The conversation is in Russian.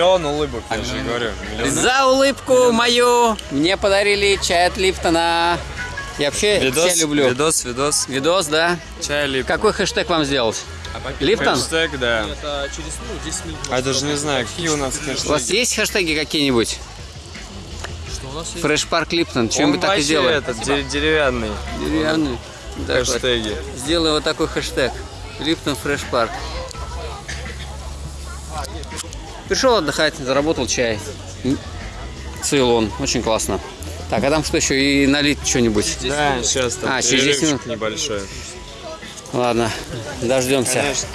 Миллион улыбок, я же говорю. Миллион. За улыбку мою мне подарили чай от Липтона. Я вообще Видос, все люблю. видос, видос. Видос, да? Чай лип. Какой хэштег вам сделать? Липтон? Хэштег, да. Это через ну, 10 минут. А я даже не знаю, какие у нас У вас хэштеги. есть хэштеги какие-нибудь? Что у нас есть? Фреш Парк Липтон. Он Чем-нибудь так и сделаем. этот, де- деревянный Деревянный. Хэштеги. Сделай вот такой хэштег. Липтон Фреш Парк. Пришел отдыхать, заработал чай. Цейлон. Очень классно. Так, а там что еще? И налить что-нибудь. Да, сейчас там А, через 10 перерывчик минут. небольшой. Ладно, дождемся. Конечно.